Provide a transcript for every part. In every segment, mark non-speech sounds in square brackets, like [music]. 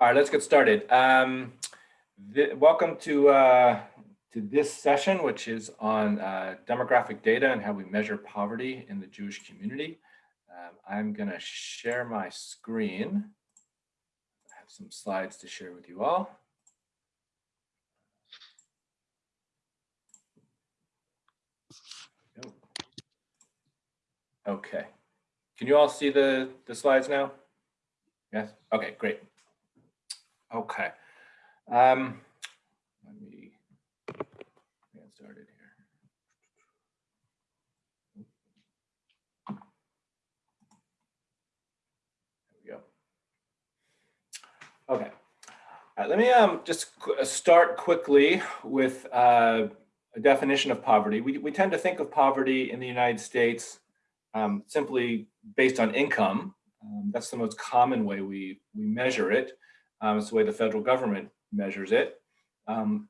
All right, let's get started. Um, welcome to uh, to this session, which is on uh, demographic data and how we measure poverty in the Jewish community. Um, I'm going to share my screen. I have some slides to share with you all. Okay. Can you all see the, the slides now? Yes? Okay, great. Okay. Um, let me get started here. There we go. Okay. let me um, just qu uh, start quickly with uh, a definition of poverty. We, we tend to think of poverty in the United States um, simply based on income. Um, that's the most common way we, we measure it. Um, it's the way the federal government measures it. Um,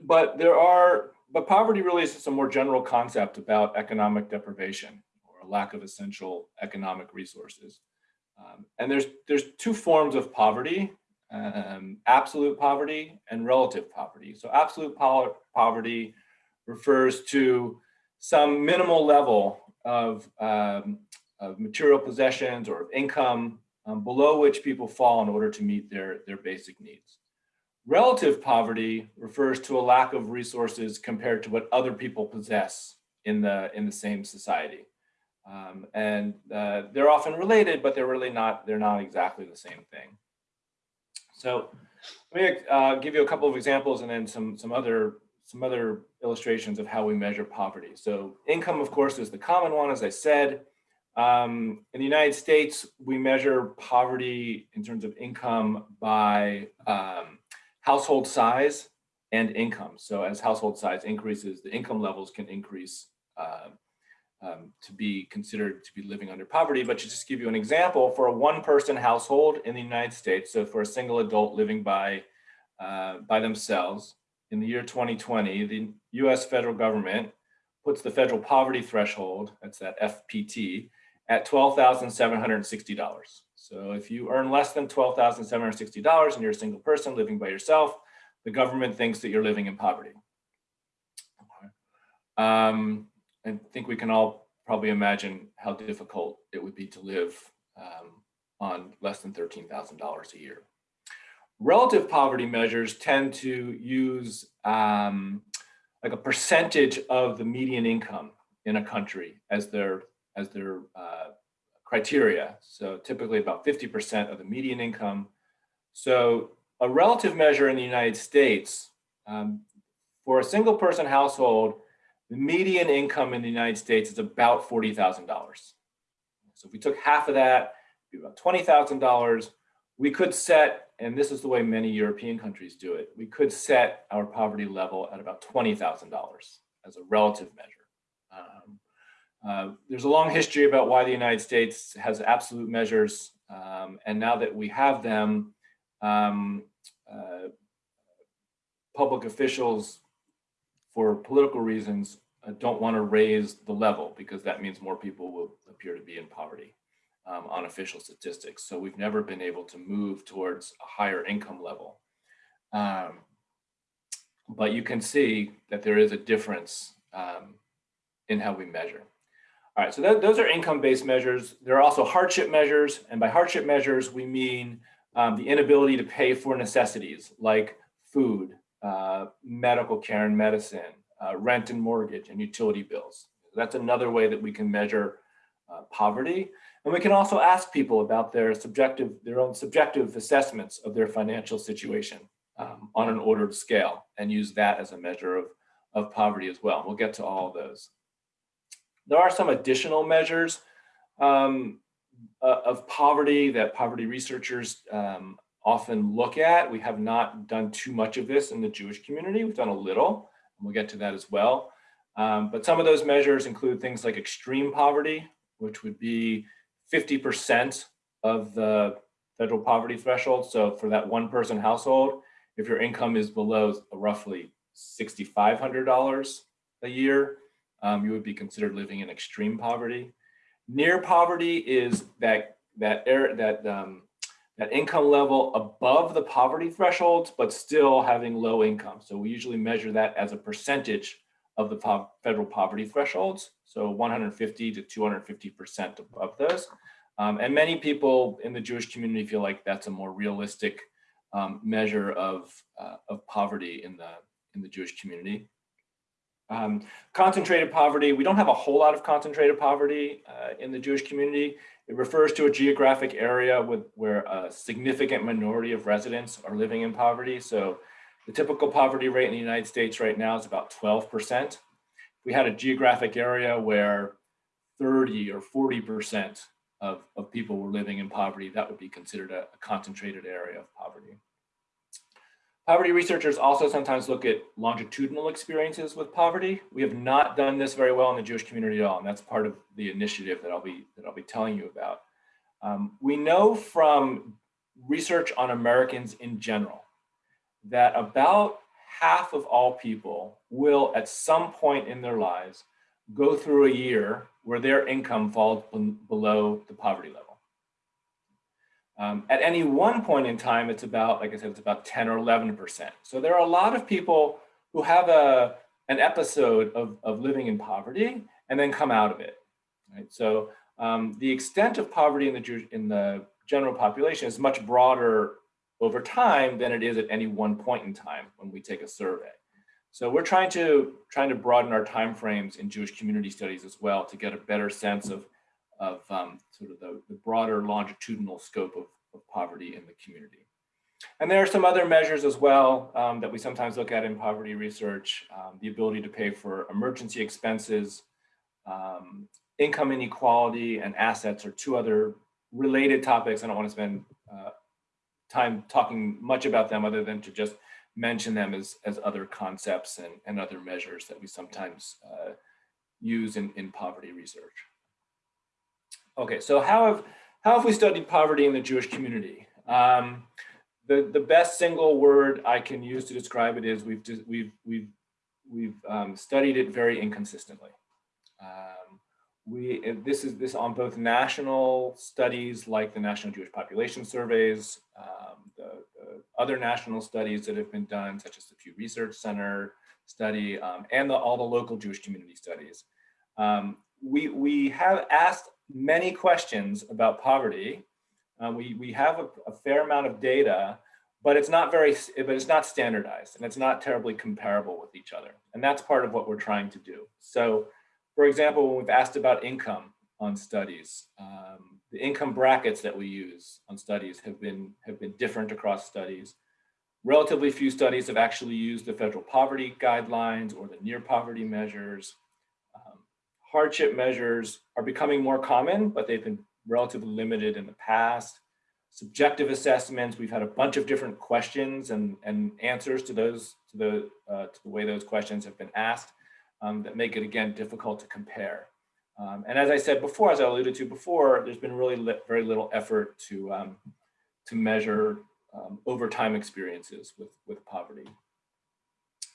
but there are, but poverty really is just a more general concept about economic deprivation or lack of essential economic resources. Um, and there's, there's two forms of poverty, um, absolute poverty and relative poverty. So absolute po poverty refers to some minimal level of, um, of material possessions or of income um, below which people fall in order to meet their, their basic needs. Relative poverty refers to a lack of resources compared to what other people possess in the, in the same society. Um, and uh, they're often related, but they're really not, they're not exactly the same thing. So let me uh, give you a couple of examples and then some, some, other, some other illustrations of how we measure poverty. So income, of course, is the common one, as I said. Um, in the United States, we measure poverty in terms of income by um, household size and income. So as household size increases, the income levels can increase uh, um, to be considered to be living under poverty. But to just give you an example, for a one person household in the United States, so for a single adult living by, uh, by themselves, in the year 2020, the US federal government puts the federal poverty threshold, that's that FPT, at $12,760. So if you earn less than $12,760 and you're a single person living by yourself, the government thinks that you're living in poverty. Um, I think we can all probably imagine how difficult it would be to live um, on less than $13,000 a year. Relative poverty measures tend to use um, like a percentage of the median income in a country as their as their uh, criteria. So typically about 50% of the median income. So a relative measure in the United States, um, for a single person household, the median income in the United States is about $40,000. So if we took half of that, about $20,000, we could set, and this is the way many European countries do it, we could set our poverty level at about $20,000 as a relative measure. Um, uh, there's a long history about why the United States has absolute measures. Um, and now that we have them, um, uh, public officials, for political reasons, uh, don't want to raise the level because that means more people will appear to be in poverty um, on official statistics. So we've never been able to move towards a higher income level. Um, but you can see that there is a difference um, in how we measure. All right, so those are income-based measures. There are also hardship measures, and by hardship measures, we mean um, the inability to pay for necessities like food, uh, medical care and medicine, uh, rent and mortgage, and utility bills. That's another way that we can measure uh, poverty. And we can also ask people about their subjective, their own subjective assessments of their financial situation um, on an ordered scale and use that as a measure of, of poverty as well. We'll get to all of those. There are some additional measures um, uh, of poverty that poverty researchers um, often look at. We have not done too much of this in the Jewish community. We've done a little, and we'll get to that as well. Um, but some of those measures include things like extreme poverty, which would be 50% of the federal poverty threshold. So for that one person household, if your income is below roughly $6,500 a year, um, you would be considered living in extreme poverty. Near poverty is that that air that um, that income level above the poverty thresholds, but still having low income. So we usually measure that as a percentage of the po federal poverty thresholds. So 150 to 250% above those. Um, and many people in the Jewish community feel like that's a more realistic um, measure of, uh, of poverty in the, in the Jewish community. Um, concentrated poverty, we don't have a whole lot of concentrated poverty uh, in the Jewish community. It refers to a geographic area with, where a significant minority of residents are living in poverty. So the typical poverty rate in the United States right now is about 12%. We had a geographic area where 30 or 40% of, of people were living in poverty, that would be considered a, a concentrated area of poverty. Poverty researchers also sometimes look at longitudinal experiences with poverty. We have not done this very well in the Jewish community at all, and that's part of the initiative that I'll be that I'll be telling you about. Um, we know from research on Americans in general that about half of all people will at some point in their lives go through a year where their income falls below the poverty level. Um, at any one point in time, it's about, like I said, it's about 10 or 11%. So there are a lot of people who have a, an episode of, of living in poverty and then come out of it. Right? So um, the extent of poverty in the, in the general population is much broader over time than it is at any one point in time when we take a survey. So we're trying to trying to broaden our timeframes in Jewish community studies as well to get a better sense of of um, sort of the, the, broader longitudinal scope of, of, poverty in the community. And there are some other measures as well um, that we sometimes look at in poverty research, um, the ability to pay for emergency expenses, um, income inequality and assets are two other related topics. I don't want to spend uh, time talking much about them other than to just mention them as, as other concepts and, and other measures that we sometimes uh, use in, in poverty research. Okay, so how have how have we studied poverty in the Jewish community? Um, the the best single word I can use to describe it is we've we've we've we've um, studied it very inconsistently. Um, we this is this on both national studies like the National Jewish Population Surveys, um, the, the, other national studies that have been done, such as the Pew Research Center study, um, and the, all the local Jewish community studies. Um, we we have asked many questions about poverty. Uh, we, we have a, a, fair amount of data, but it's not very, but it's not standardized and it's not terribly comparable with each other. And that's part of what we're trying to do. So for example, when we've asked about income on studies, um, the income brackets that we use on studies have been, have been different across studies. Relatively few studies have actually used the federal poverty guidelines or the near poverty measures hardship measures are becoming more common, but they've been relatively limited in the past. Subjective assessments, we've had a bunch of different questions and, and answers to those, to the, uh, to the way those questions have been asked um, that make it, again, difficult to compare. Um, and as I said before, as I alluded to before, there's been really li very little effort to, um, to measure um, overtime experiences with, with poverty.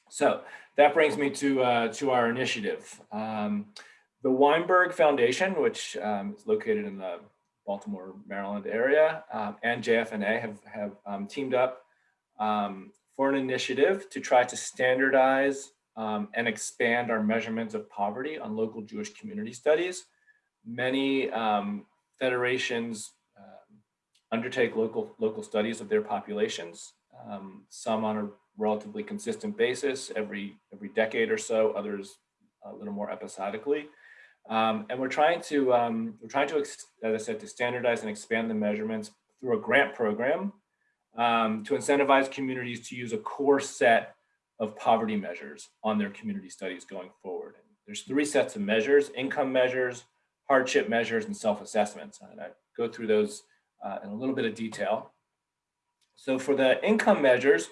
So that brings me to, uh, to our initiative. Um, the Weinberg Foundation, which um, is located in the Baltimore, Maryland area, um, and JFNA have, have um, teamed up um, for an initiative to try to standardize um, and expand our measurements of poverty on local Jewish community studies. Many um, federations undertake local, local studies of their populations, some on a relatively consistent basis every, every decade or so, others a little more episodically. Um, and we're trying to, um, we're trying to, as I said, to standardize and expand the measurements through a grant program um, to incentivize communities to use a core set of poverty measures on their community studies going forward. And there's three sets of measures, income measures, hardship measures, and self-assessments. And I go through those uh, in a little bit of detail. So for the income measures,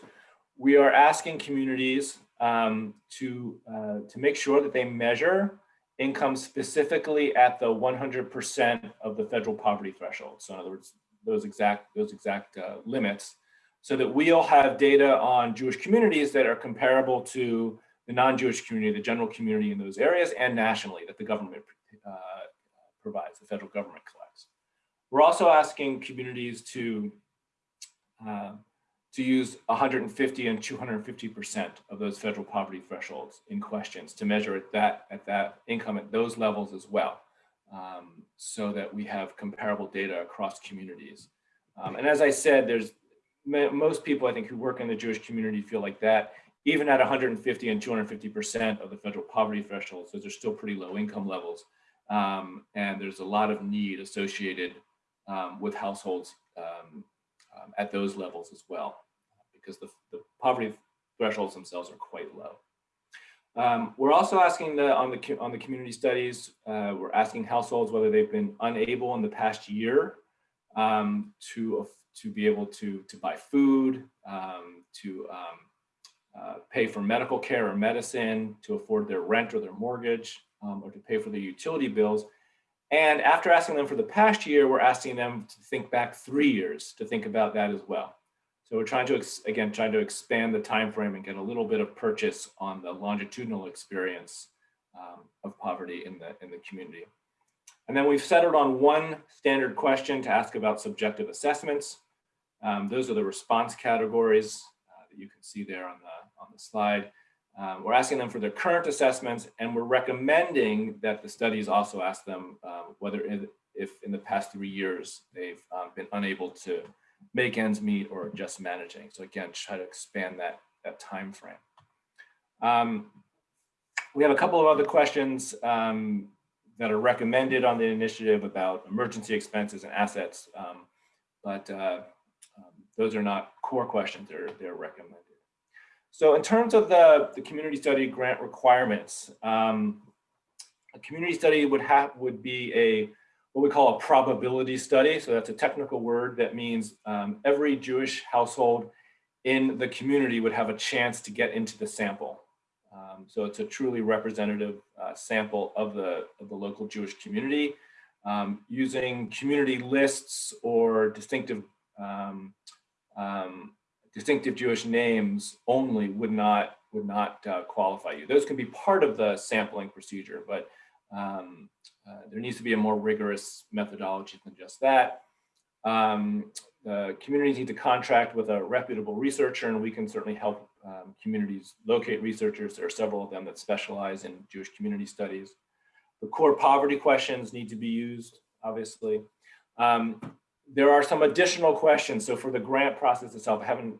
we are asking communities um, to, uh, to make sure that they measure income specifically at the 100% of the federal poverty threshold. So in other words, those exact, those exact uh, limits, so that we'll have data on Jewish communities that are comparable to the non-Jewish community, the general community in those areas, and nationally that the government uh, provides, the federal government collects. We're also asking communities to um, to use 150 and 250% of those federal poverty thresholds in questions to measure at that, at that income at those levels as well, um, so that we have comparable data across communities. Um, and as I said, there's most people I think who work in the Jewish community feel like that, even at 150 and 250% of the federal poverty thresholds, those are still pretty low income levels. Um, and there's a lot of need associated um, with households um, at those levels as well, because the, the, poverty thresholds themselves are quite low. Um, we're also asking the, on the on the community studies, uh, we're asking households whether they've been unable in the past year um, to to be able to to buy food, um, to uh, pay for medical care or medicine, to afford their rent or their mortgage, um, or to pay for their utility bills. And after asking them for the past year, we're asking them to think back three years to think about that as well. So we're trying to, again, trying to expand the time frame and get a little bit of purchase on the longitudinal experience um, of poverty in the, in the community. And then we've settled on one standard question to ask about subjective assessments. Um, those are the response categories uh, that you can see there on the, on the slide. Um, we're asking them for their current assessments and we're recommending that the studies also ask them um, whether in, if in the past three years they've um, been unable to make ends meet or just managing. So again, try to expand that, that time frame. Um, we have a couple of other questions um, that are recommended on the initiative about emergency expenses and assets, um, but uh, those are not core questions, they're, they're recommended. So in terms of the, the community study grant requirements, um, a community study would have would be a what we call a probability study. So that's a technical word that means um, every Jewish household in the community would have a chance to get into the sample. Um, so it's a truly representative uh, sample of the, of the local Jewish community um, using community lists or distinctive um, um, distinctive Jewish names only would not would not uh, qualify you. Those can be part of the sampling procedure, but um, uh, there needs to be a more rigorous methodology than just that. Um, the communities need to contract with a reputable researcher, and we can certainly help um, communities locate researchers. There are several of them that specialize in Jewish community studies. The core poverty questions need to be used, obviously. Um, there are some additional questions. So for the grant process itself, I haven't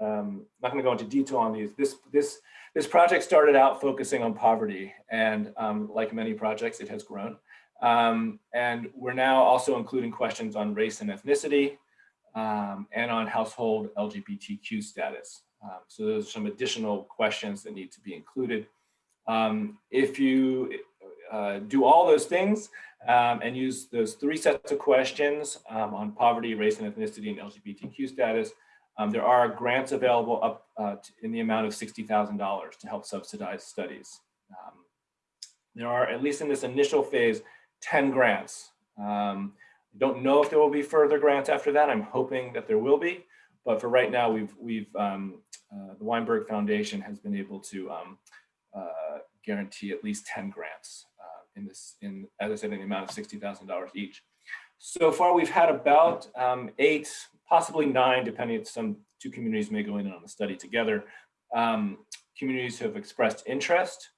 um, not going to go into detail on these. This this this project started out focusing on poverty, and um, like many projects, it has grown. Um, and we're now also including questions on race and ethnicity, um, and on household LGBTQ status. Um, so there's some additional questions that need to be included. Um, if you uh, do all those things and use those three sets of questions on poverty, race and ethnicity, and LGBTQ status, um, there are grants available up uh, in the amount of $60,000 to help subsidize studies. Um, there are, at least in this initial phase, 10 grants. Um, I don't know if there will be further grants after that. I'm hoping that there will be, but for right now, we've, we've um, uh, the Weinberg Foundation has been able to um, uh, guarantee at least 10 grants uh, in this, in, as I said, in the amount of $60,000 each. So far, we've had about um, eight possibly nine, depending some two communities may go in on the study together. Um, communities have expressed interest.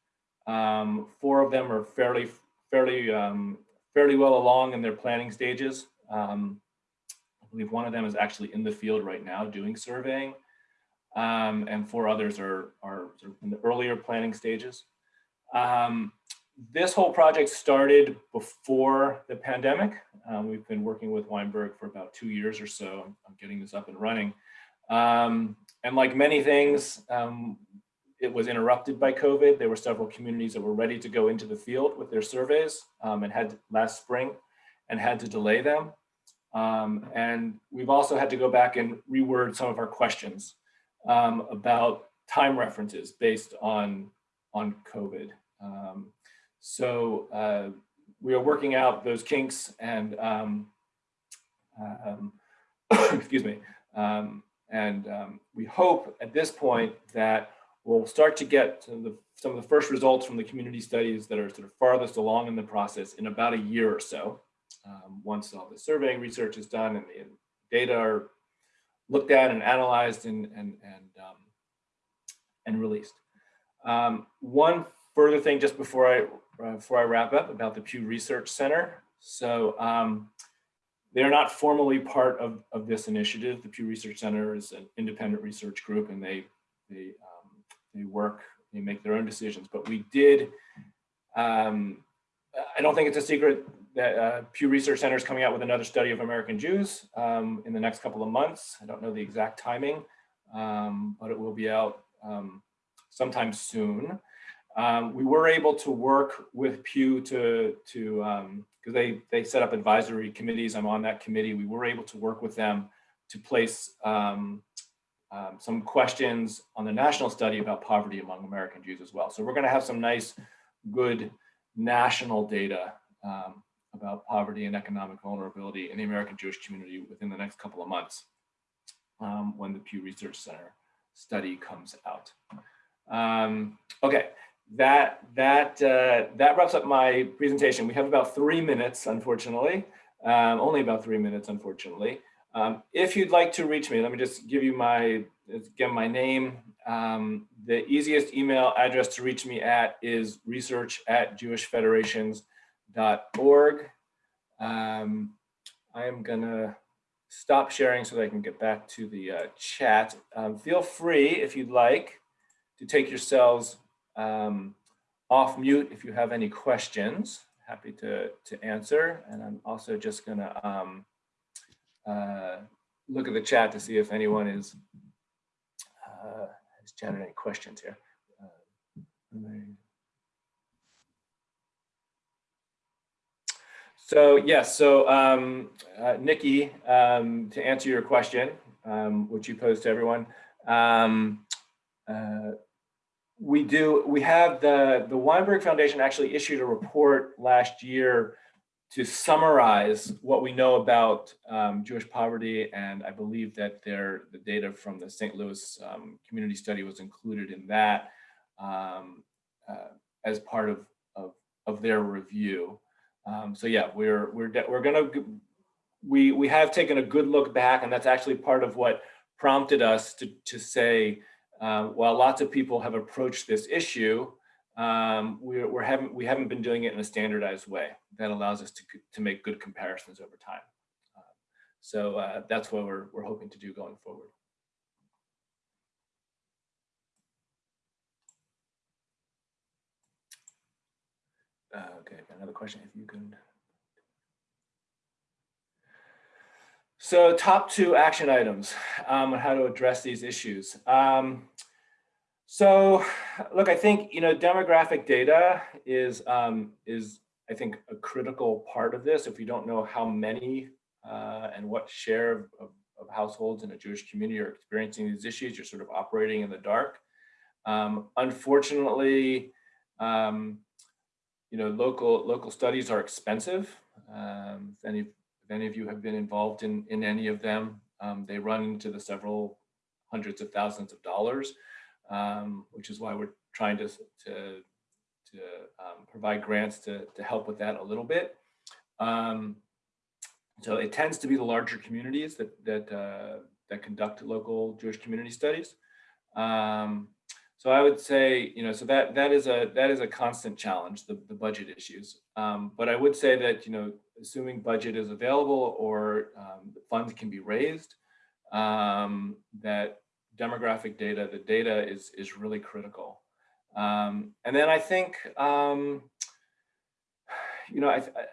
Um, four of them are fairly, fairly, um, fairly well along in their planning stages. Um, I believe one of them is actually in the field right now doing surveying. Um, and four others are, are in the earlier planning stages. Um, this whole project started before the pandemic. Um, we've been working with Weinberg for about two years or so I'm getting this up and running. Um, and like many things, um, it was interrupted by COVID. There were several communities that were ready to go into the field with their surveys um, and had last spring and had to delay them. Um, and we've also had to go back and reword some of our questions um, about time references based on, on COVID. Um, so uh, we are working out those kinks and, um, um, [coughs] excuse me, um, and um, we hope at this point that we'll start to get some of, the, some of the first results from the community studies that are sort of farthest along in the process in about a year or so. Um, once all the surveying research is done and the data are looked at and analyzed and, and, and, um, and released. Um, one further thing just before I, before I wrap up about the Pew Research Center. So um, they're not formally part of, of this initiative. The Pew Research Center is an independent research group and they, they, um, they work, they make their own decisions. But we did, um, I don't think it's a secret that uh, Pew Research Center is coming out with another study of American Jews um, in the next couple of months. I don't know the exact timing, um, but it will be out um, sometime soon. Um, we were able to work with Pew to, to because um, they, they set up advisory committees. I'm on that committee. We were able to work with them to place um, some questions on the national study about poverty among American Jews as well. So we're going to have some nice, good national data um, about poverty and economic vulnerability in the American Jewish community within the next couple of months um, when the Pew Research Center study comes out. Um, okay, that that uh, that wraps up my presentation. We have about three minutes, unfortunately, um, only about three minutes, unfortunately. Um, if you'd like to reach me, let me just give you my again my name. Um, the easiest email address to reach me at is research at jewishfederations.org. Um, I am gonna stop sharing so that I can get back to the uh, chat. Um, feel free, if you'd like, to take yourselves um, off mute if you have any questions. Happy to, to answer. And I'm also just gonna um, uh, look at the chat to see if anyone is uh, has generated any questions here. Uh, so yes, so um, uh, Nikki, um, to answer your question, um, which you posed to everyone, um, uh, we do, we have the, the Weinberg Foundation actually issued a report last year to summarize what we know about um, Jewish poverty, and I believe that their, the data from the St. Louis um, community study was included in that um, uh, as part of, of, of their review. Um, so yeah, we're we're we're gonna we we have taken a good look back, and that's actually part of what prompted us to to say um, while lots of people have approached this issue, um, we're, we're haven't, we haven't been doing it in a standardized way that allows us to, to make good comparisons over time. Uh, so uh, that's what we're, we're hoping to do going forward. Uh, okay, another question, if you can. So top two action items um, on how to address these issues. Um, so look, I think, you know, demographic data is, um, is I think, a critical part of this. If we don't know how many uh, and what share of, of, of, households in a Jewish community are experiencing these issues, you're sort of operating in the dark. Um, unfortunately, um, you know, local local studies are expensive. Um, if any any of you have been involved in, in any of them, um, they run into the several hundreds of thousands of dollars, um, which is why we're trying to, to, to um, provide grants to, to help with that a little bit. Um, so it tends to be the larger communities that, that, uh, that conduct local Jewish community studies. Um, so I would say, you know, so that that is a that is a constant challenge, the, the budget issues. Um, but I would say that, you know, assuming budget is available or um, funds can be raised, um, that demographic data, the data is is really critical. Um, and then I think, um, you know, I, I,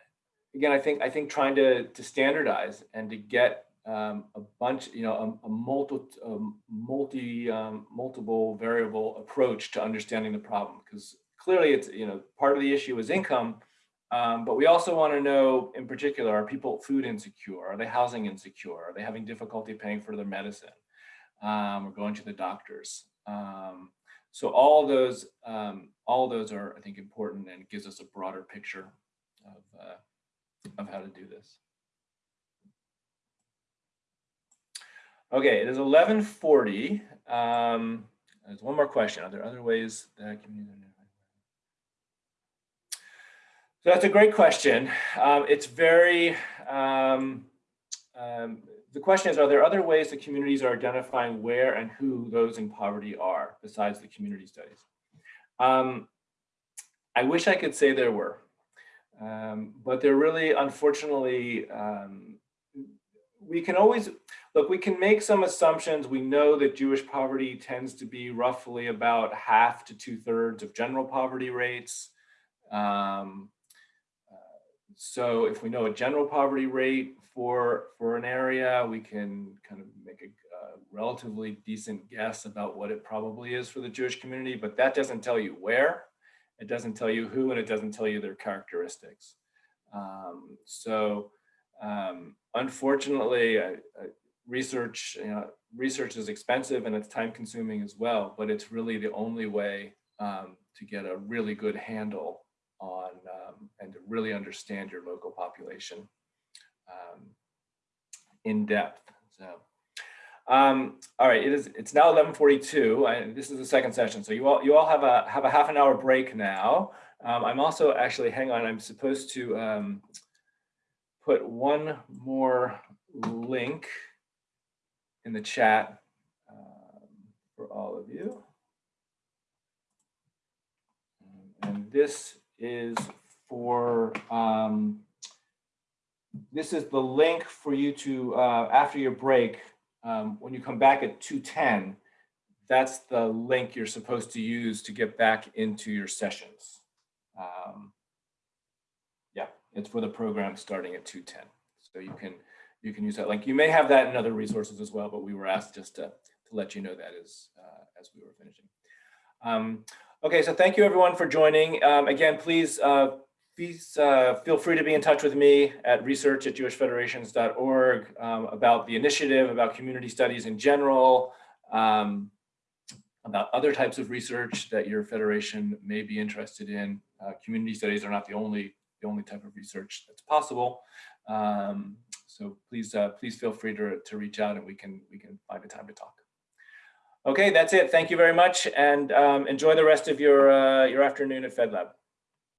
again, I think I think trying to to standardize and to get um, a bunch, you know, a, a multi, a multi, um, multiple variable approach to understanding the problem. Because clearly, it's you know, part of the issue is income, um, but we also want to know, in particular, are people food insecure? Are they housing insecure? Are they having difficulty paying for their medicine um, or going to the doctors? Um, so all those, um, all those are, I think, important and gives us a broader picture of uh, of how to do this. Okay, it is 1140. Um, there's one more question. Are there other ways that I can use? So that's a great question. Um, it's very, um, um, the question is, are there other ways that communities are identifying where and who those in poverty are besides the community studies? Um, I wish I could say there were, um, but there really, unfortunately, um, we can always, look, we can make some assumptions. We know that Jewish poverty tends to be roughly about half to two thirds of general poverty rates. Um, uh, so if we know a general poverty rate for, for an area, we can kind of make a, a relatively decent guess about what it probably is for the Jewish community, but that doesn't tell you where, it doesn't tell you who, and it doesn't tell you their characteristics. Um, so um, unfortunately, research, you know, research is expensive and it's time consuming as well, but it's really the only way um, to get a really good handle on um, and to really understand your local population um, in depth. So, um, all right, it is. It's now 11:42. I, this is the second session, so you all you all have a have a half an hour break now. Um, I'm also actually hang on. I'm supposed to um, put one more link in the chat um, for all of you. And this is for, um, this is the link for you to, uh, after your break, um, when you come back at 210, that's the link you're supposed to use to get back into your sessions. Um, yeah, it's for the program starting at 210. So you can you can use that link. You may have that in other resources as well, but we were asked just to, to let you know that as, uh, as we were finishing. Um, okay, so thank you everyone for joining. Um, again, please, uh, please uh, feel free to be in touch with me at research at jewishfederations.org um, about the initiative, about community studies in general, um, about other types of research that your federation may be interested in. Uh, community studies are not the only the only type of research that's possible. Um, so please, uh, please feel free to, to reach out and we can, we can find a time to talk. Okay, that's it. Thank you very much and um, enjoy the rest of your, uh, your afternoon at FedLab.